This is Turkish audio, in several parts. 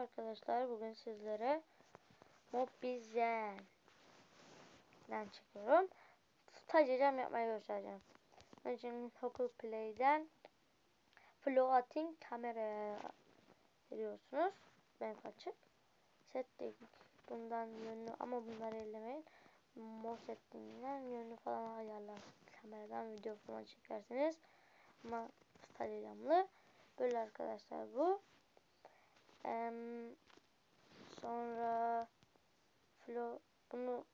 arkadaşlar. Bugün sizlere Mobizen'den çekiyorum. Stajyacağım yapmayı göstereceğim. Önce Google Play'den Floating kamera veriyorsunuz. Ben açık. Setting bundan yönünü ama bunları ellemeyin. Mo setting'den yönünü falan ayarlar. Kameradan video falan çekersiniz. Ama stajyacağımlı. Böyle arkadaşlar bu. Ee, sonra flo bunu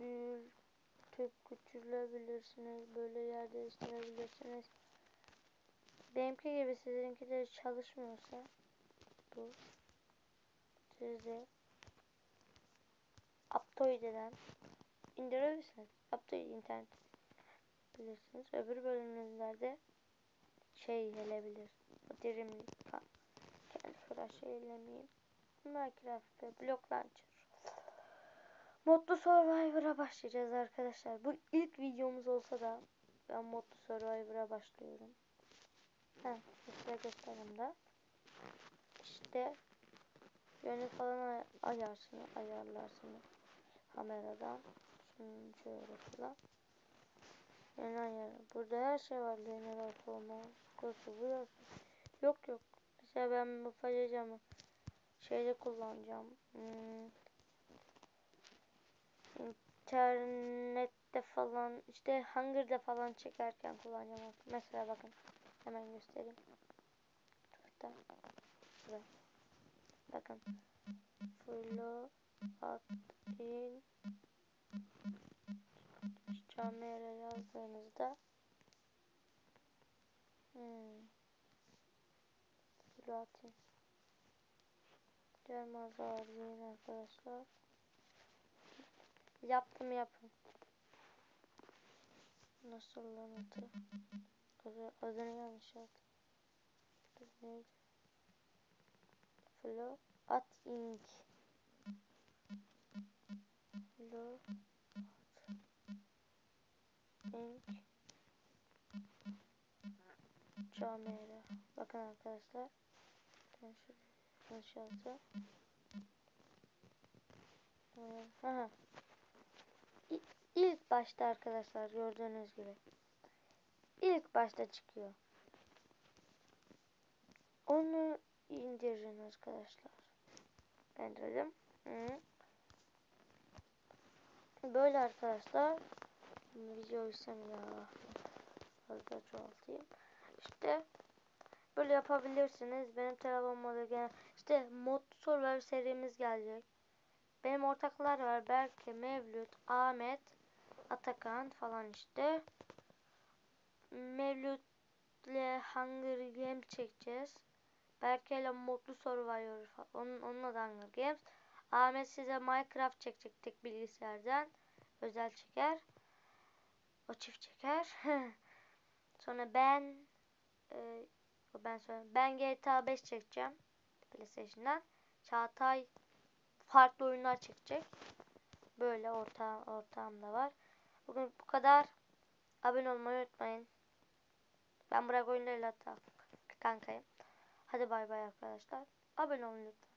büyütüp küçülebilirsiniz. Böyle yer değiştirebilirsiniz. Benimki gibi sizinki de çalışmıyorsa bu sizi Aptoide'den indirebilirsiniz. Aptoide internet bilirsiniz. Öbür bölümlerde şey gelebilir. Dirimlik falan. Kendi kadar şey ellemeyeyim. Minecraft ve Block Launcher. Modlu Survivor'a başlayacağız arkadaşlar. Bu ilk videomuz olsa da ben Modlu Survivor'a başlıyorum. Heh, size göstereyim de. İşte yönü falan ay ayarsını, ayarlarsınız kameradan. Şunu şöyle falan. Yön. Burada her şey var. Linear forma. Kursu burası. Yok yok. Mesela ben bu paylaşacağım. Şeyde kullanacağım. Hmm. İnternette falan işte Hunger'da falan çekerken kullanacağım. Mesela bakın. Hemen göstereyim. Şurada. Şurada. Bakın. Flow at in camera yazdığınızda hmm. Flow Gelmez ağırlayın arkadaşlar. Yaptım yapın. Nasıl lan? Adı, adını yanlış yazdım. Neydi? Flow at ink. Flow at ink. Camera. Bakın arkadaşlar. Ben yazdım. Aha. İlk başta arkadaşlar gördüğünüz gibi. İlk başta çıkıyor. Onu indirin arkadaşlar. İndirdim. Hı. Böyle arkadaşlar. Video istem ya. Fazla çoğaltayım. İşte böyle yapabilirsiniz. Benim telefonumda gene işte mod sorular serimiz gelecek. Benim ortaklar var. Berke, Mevlüt, Ahmet, Atakan falan işte. Mevlüt'le Hunger Games çekeceğiz. Berke ile Mutlu Survivor falan. Onun, onunla da Hunger Games. Ahmet size Minecraft çekecek tek bilgisayardan. Özel çeker. O çift çeker. Sonra ben e, ben sonra ben GTA 5 çekeceğim. PlayStation'dan. Çağatay farklı oyunlar çekecek. Böyle orta ortağım var. Bugün bu kadar. Abone olmayı unutmayın. Ben Burak oyunlarıyla kankayım. Hadi bay bay arkadaşlar. Abone olun lütfen.